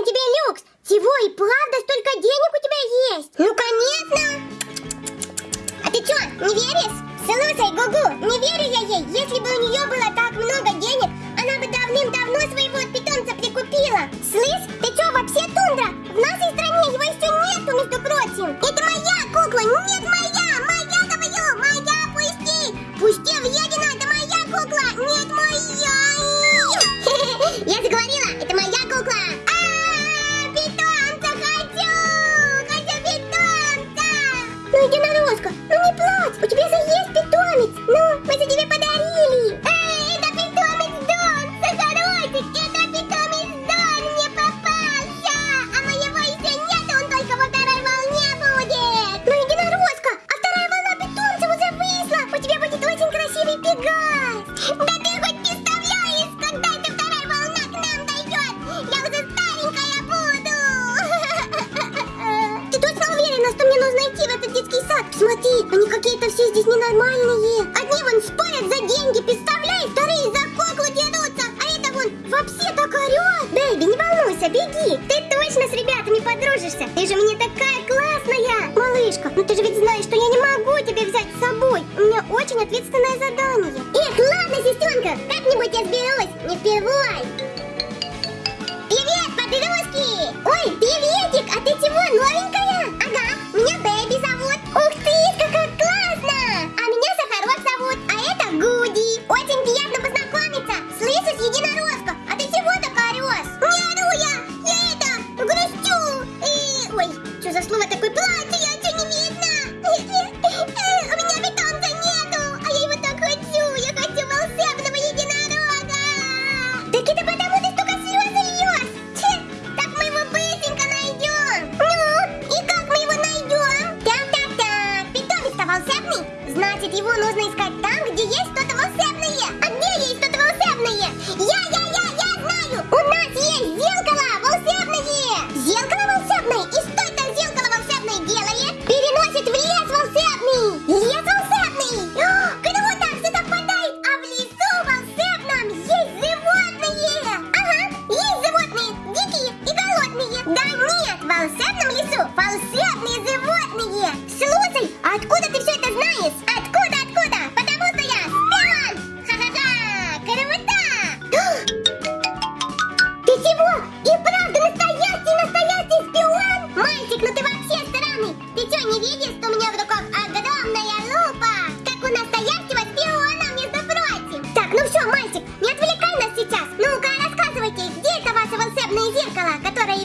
на тебе люкс. Всего и правда столько денег у тебя есть? Ну, конечно. А ты что, не веришь? Слушай, Гугу, не верю я ей. Если бы у нее было так много денег, она бы давным-давно своего питомца прикупила. Слышь, ты что, вообще тундра? В нашей стране его еще нету, между прочим. Это моя кукла, нет моя, моя ненормальные. Одни вон спорят за деньги, представляешь? Вторые за куклу дерутся. А это вон вообще так орет. Бэйби, не волнуйся, беги. Ты точно с ребятами подружишься. Ты же мне такая классная. Малышка, ну ты же ведь знаешь, что я не могу тебя взять с собой. У меня очень ответственное задание. Эх, ладно, сестренка, как-нибудь я сберусь. Не впервой.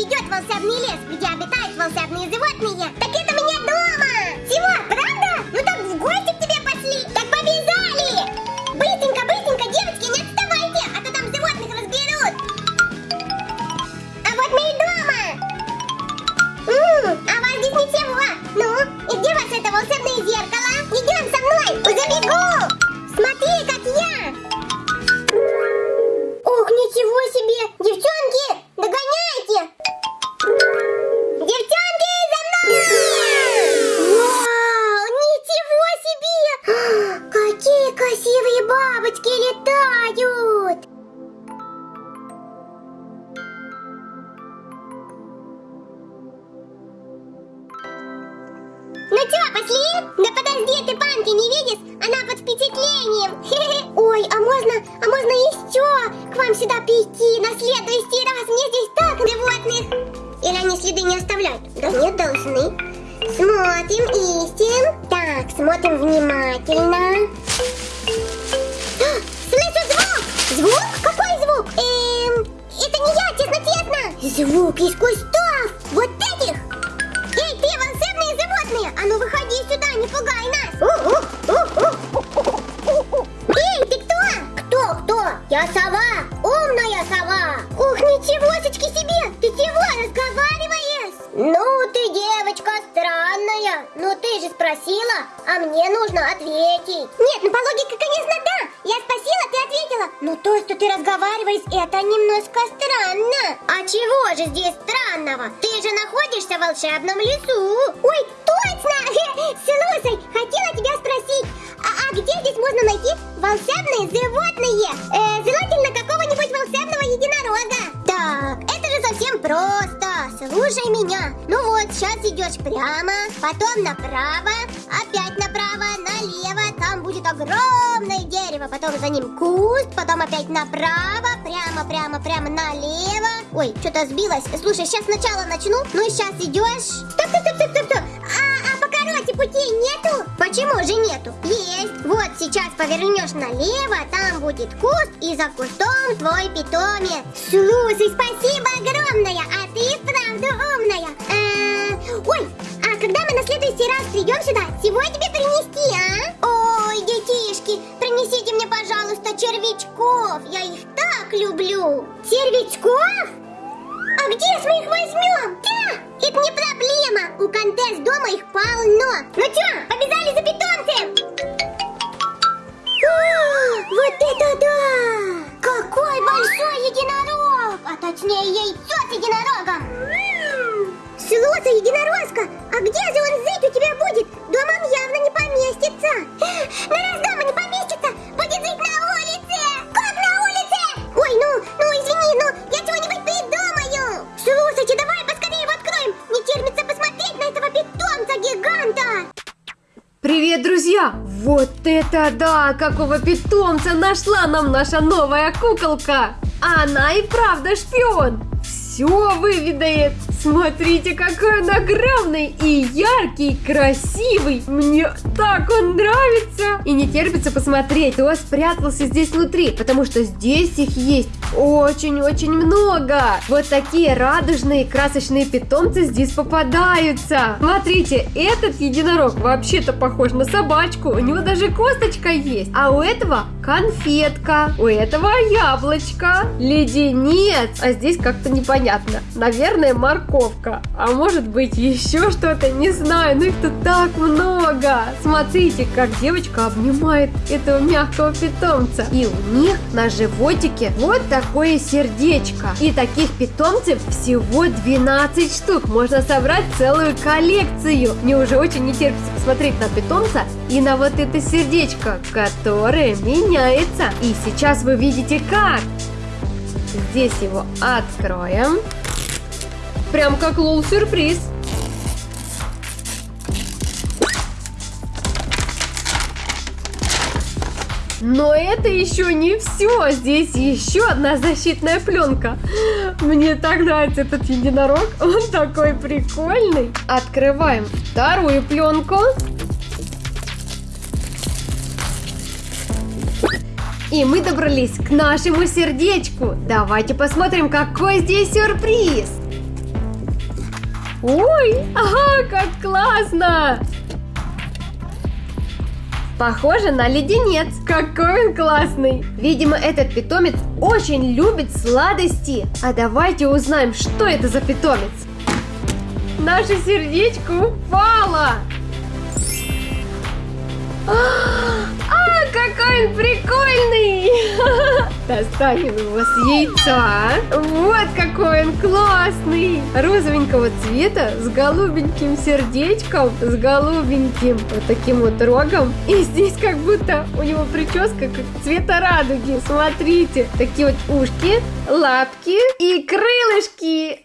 Которое ведет в волшебный лес, где обитают Ну чё, пошли? Да подожди, ты панки не видишь? Она под впечатлением. Ой, а можно, а можно еще к вам сюда прийти на следующий раз? Мне здесь так животных. Или они следы не оставляют? Да нет, должны. Смотрим, ищем. Так, смотрим внимательно. А, Слышу звук! Звук? Какой звук? Эм, это не я, честно-честно. Звук из Ну, ты девочка странная. Ну, ты же спросила, а мне нужно ответить. Нет, ну по логике, конечно, да. Я спросила, ты ответила. Ну, то, что ты разговариваешь, это немножко странно. А чего же здесь странного? Ты же находишься в волшебном лесу. Ой, точно! Слушай, хотела тебя спросить, а, а где здесь можно найти волшебные животные? Меня. Ну вот, сейчас идешь прямо, потом направо, опять направо, налево. Там будет огромное дерево, потом за ним куст, потом опять направо, прямо, прямо, прямо налево. Ой, что-то сбилось. Слушай, сейчас сначала начну. Ну и сейчас идешь. Стоп, стоп, стоп, стоп, стоп. Путей нету? Почему же нету? Есть. Вот сейчас повернешь налево, там будет куст, и за кустом твой питомец. Слушай, спасибо огромное, а ты вправду умная. Э, Ой, а когда мы на следующий раз придем сюда, чего тебе принести, а? Ой, детишки, принесите мне, пожалуйста, червячков. Я их так люблю. Червячков? А где мы их возьмем? Да, это не проблема. У Контес дома их полно. Ну чё, побежали за питомцем? О, вот это да! Какой большой единорог! А точнее яйцо с единорогом! Слушай, единорожка, а где же он жить у тебя будет? Дома он явно не поместится. Ну раз дома не поместится, Вот это да! Какого питомца нашла нам наша новая куколка! Она и правда шпион! Все выведает! Смотрите, какой он огромный и яркий, красивый! Мне так он нравится! И не терпится посмотреть, кто спрятался здесь внутри, потому что здесь их есть очень-очень много! Вот такие радужные, красочные питомцы здесь попадаются! Смотрите, этот единорог вообще-то похож на собачку, у него даже косточка есть, а у этого конфетка, у этого яблочко, леденец, а здесь как-то непонятно. Наверное, морковка, а может быть еще что-то, не знаю, но их тут так много. Смотрите, как девочка обнимает этого мягкого питомца. И у них на животике вот такое сердечко. И таких питомцев всего 12 штук. Можно собрать целую коллекцию. Мне уже очень не терпится посмотреть на питомца и на вот это сердечко, которое меняется. И сейчас вы видите как. Здесь его откроем. Прям как лол-сюрприз. Но это еще не все. Здесь еще одна защитная пленка. Мне так нравится этот единорог. Он такой прикольный. Открываем вторую пленку. И мы добрались к нашему сердечку. Давайте посмотрим, какой здесь сюрприз. Ой, ага, как классно! Похоже на леденец. Какой он классный. Видимо, этот питомец очень любит сладости. А давайте узнаем, что это за питомец. Наше сердечко упало. А, какой он прикольный! Достанем его с яйца. Вот какой он классный! Розовенького цвета, с голубеньким сердечком, с голубеньким вот таким вот рогом. И здесь как будто у него прическа как цвета радуги. Смотрите, такие вот ушки, лапки и крылышки.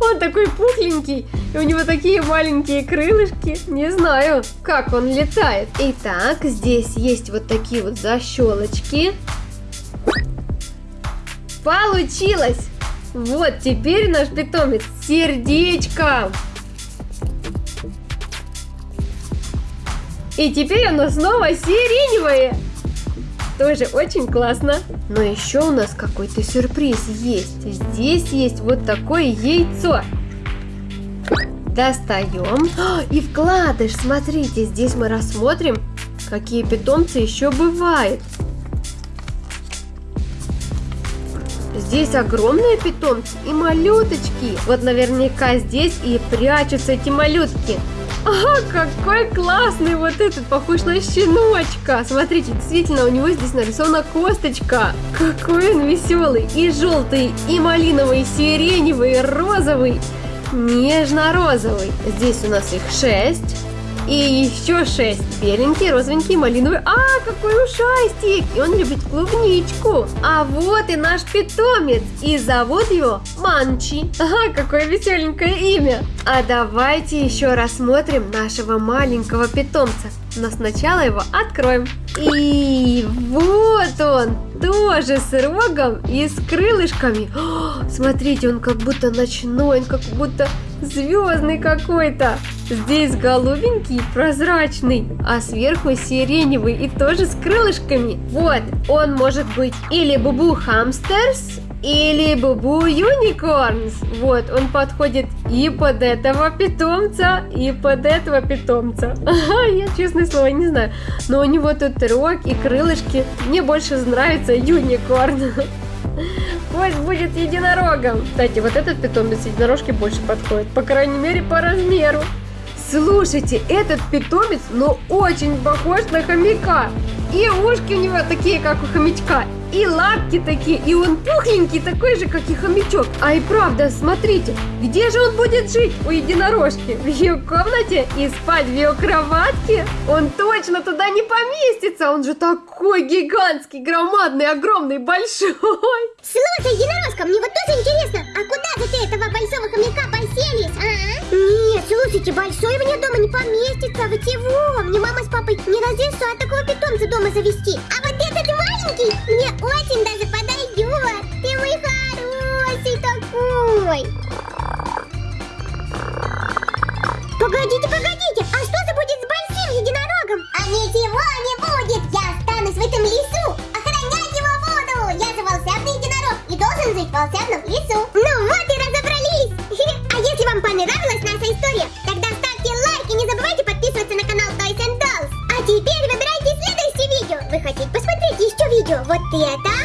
Он такой пухленький, и у него такие маленькие крылышки. Не знаю, как он летает. Итак, здесь есть вот такие вот защелочки. Получилось! Вот, теперь наш питомец с. И теперь оно снова сиреневое. Тоже очень классно. Но еще у нас какой-то сюрприз есть. Здесь есть вот такое яйцо. Достаем. И вкладыш, смотрите, здесь мы рассмотрим, какие питомцы еще бывают. Здесь огромные питомцы и малюточки. Вот наверняка здесь и прячутся эти малютки. Ага, какой классный вот этот, похож на щеночка. Смотрите, действительно, у него здесь нарисована косточка. Какой он веселый. И желтый, и малиновый, и сиреневый, и розовый. Нежно-розовый. Здесь у нас их шесть. И еще шесть. Беленький, розовенький, малиновый. А, какой ушастик! И он любит клубничку. А вот и наш питомец. И зовут его Манчи. Ага, какое веселенькое имя. А давайте еще рассмотрим нашего маленького питомца. Но сначала его откроем. И вот он, тоже с рогом и с крылышками. О, смотрите, он как будто ночной, он как будто звездный какой-то. Здесь голубенький, прозрачный, а сверху сиреневый и тоже с крылышками. Вот, он может быть или Бубу Хамстерс, или Бубу Юникорнс. Вот, он подходит и под этого питомца, и под этого питомца. Я, честное слово, не знаю. Но у него тут рог и крылышки. Мне больше нравится Юникорн. Пусть будет единорогом. Кстати, вот этот питомец единорожки больше подходит. По крайней мере, по размеру. Слушайте, этот питомец, ну, очень похож на хомяка. И ушки у него такие, как у хомячка, и лапки такие, и он пухленький, такой же, как и хомячок. А и правда, смотрите, где же он будет жить у единорожки? В ее комнате и спать в ее кроватке? Он точно туда не поместится, он же такой гигантский, громадный, огромный, большой. Слушай, единорожка, мне вот тоже интересно, а куда же ты этого большого хомяка поселишь, а? Нет, слушайте, большой меня дома не поместится, вы чего? Мне мама с папой не разрешают такого питомца дома завести. А вот оставался лесу. Ну вот и разобрались! А если вам понравилась наша история, тогда ставьте лайк и не забывайте подписываться на канал Toys and Dolls. А теперь выбирайте следующее видео. Вы хотите посмотреть еще видео? Вот это!